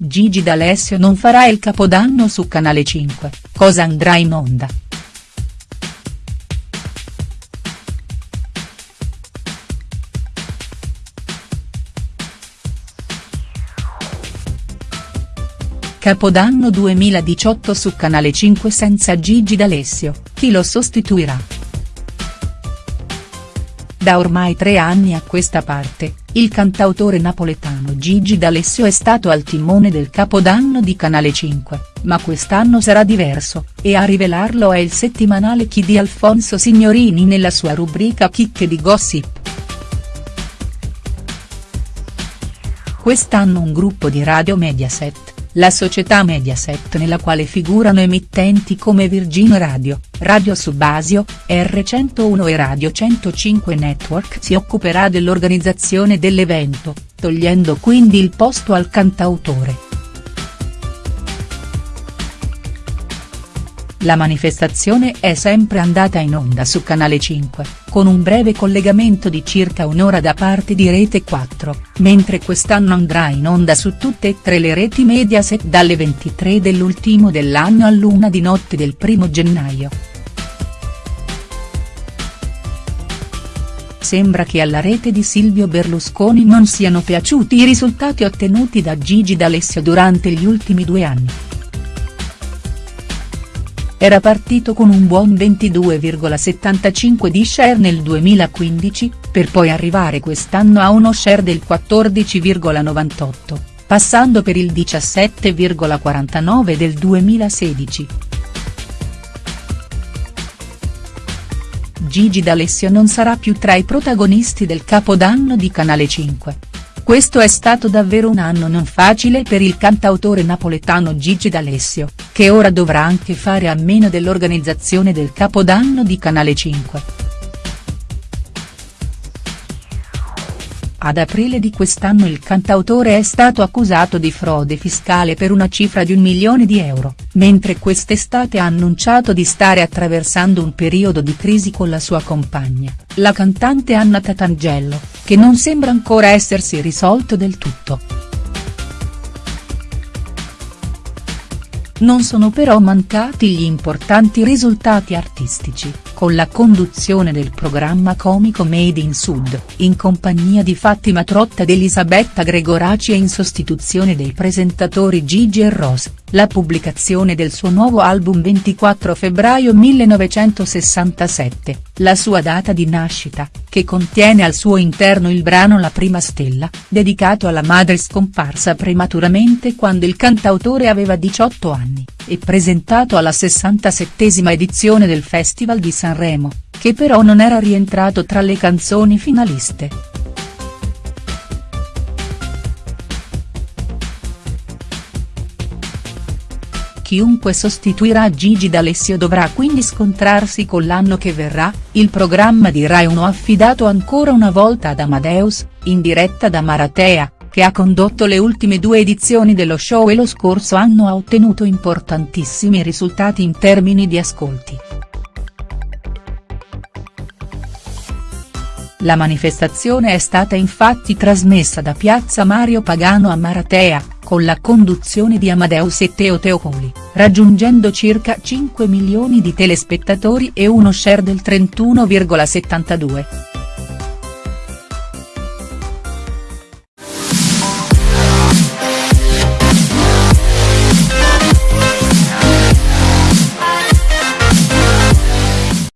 Gigi D'Alessio non farà il capodanno su Canale 5, cosa andrà in onda?. Capodanno 2018 su Canale 5 senza Gigi D'Alessio, chi lo sostituirà?. Da ormai tre anni a questa parte, il cantautore napoletano Gigi D'Alessio è stato al timone del Capodanno di Canale 5, ma quest'anno sarà diverso, e a rivelarlo è il settimanale Chi di Alfonso Signorini nella sua rubrica Chicche di Gossip. Quest'anno un gruppo di Radio Mediaset la società Mediaset nella quale figurano emittenti come Virgin Radio, Radio Subasio, R101 e Radio 105 Network si occuperà dell'organizzazione dell'evento, togliendo quindi il posto al cantautore. La manifestazione è sempre andata in onda su Canale 5, con un breve collegamento di circa un'ora da parte di Rete 4, mentre quest'anno andrà in onda su tutte e tre le reti Mediaset dalle 23 dell'ultimo dell'anno all'una di notte del primo gennaio. Sembra che alla rete di Silvio Berlusconi non siano piaciuti i risultati ottenuti da Gigi D'Alessio durante gli ultimi due anni. Era partito con un buon 22,75 di share nel 2015, per poi arrivare quest'anno a uno share del 14,98, passando per il 17,49 del 2016. Gigi D'Alessio non sarà più tra i protagonisti del Capodanno di Canale 5. Questo è stato davvero un anno non facile per il cantautore napoletano Gigi D'Alessio, che ora dovrà anche fare a meno dell'organizzazione del Capodanno di Canale 5. Ad aprile di quest'anno il cantautore è stato accusato di frode fiscale per una cifra di un milione di euro, mentre quest'estate ha annunciato di stare attraversando un periodo di crisi con la sua compagna, la cantante Anna Tatangello, che non sembra ancora essersi risolto del tutto. Non sono però mancati gli importanti risultati artistici, con la conduzione del programma comico Made in Sud, in compagnia di Fattima Trotta ed Elisabetta Gregoraci e in sostituzione dei presentatori Gigi e Ross, la pubblicazione del suo nuovo album 24 febbraio 1967, la sua data di nascita, che contiene al suo interno il brano La prima stella, dedicato alla madre scomparsa prematuramente quando il cantautore aveva 18 anni, e presentato alla 67esima edizione del Festival di Sanremo, che però non era rientrato tra le canzoni finaliste. Chiunque sostituirà Gigi D'Alessio dovrà quindi scontrarsi con l'anno che verrà, il programma di Rai 1 affidato ancora una volta ad Amadeus, in diretta da Maratea, che ha condotto le ultime due edizioni dello show e lo scorso anno ha ottenuto importantissimi risultati in termini di ascolti. La manifestazione è stata infatti trasmessa da Piazza Mario Pagano a Maratea, con la conduzione di Amadeus e Teo Teocoli, raggiungendo circa 5 milioni di telespettatori e uno share del 31,72.